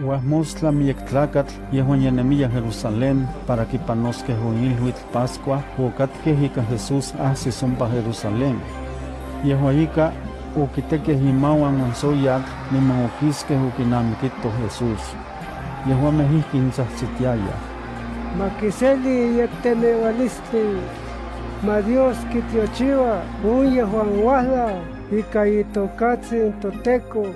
Huasmostla miyek tlakatl yehuan yanemia Jerusalén para kipanosqueh oilhuitl Pascua okatkeh ika Jesús ahsis ompa Jerusalén. Yehua ika okitekeh imauan ansoyatl niman okiskeh okinamikito Jesús. Yehuameh ihkin tzahtzitiayah. Makiseli yektenewalistli, ma Dios kitiochiwa, un yehuan wahla, ika itokatzin toteco,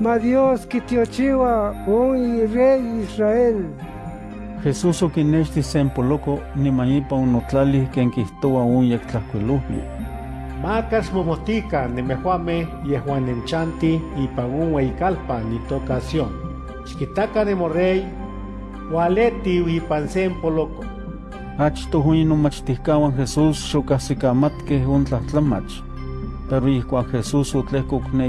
ma Dios kitiochiwa, un rey Israel. Jesús okinexti sen poloco niman ipa onotlalih ken kihtowa un yektlahkuiluhli. Macas momotica nemejuame yehuan enchanti ipan un weikalpa nitocación. Chiquitaca de morrey, Waleti ipan sen poloco. Achtoh inomachtihkawan Jesús xokahsikamatkeh on tlahtlamach. Pero Jesús otlehkok ne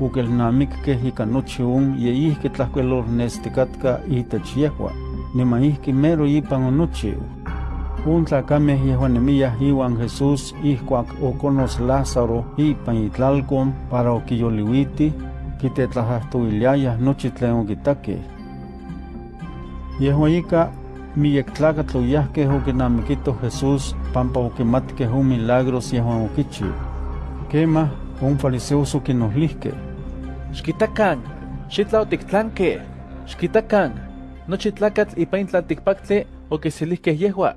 okelnamikkeh ika nochi on yeihki tlahkuelolnestikatka itech yehua, niman ihki mero ipan onochiu. Un tlakameh yehuan nemiyah iwan Jesús ihkuak okonos Lázaro ipan itlalkon para okiyoliuiti, kitetlahahtoiliayah nochi tlen okitakeh. Yehua tlakatl oyahkeh okinamikito Jesús pampa okimatkeh on milagros yehuan okichiu. Kemah, on fariseos okinohlihkeh. Xkitakan, xitla otiktlankeh. Xkitakan, nochi tlakatl ipan tlaltikpaktli okiselihkeh yehua.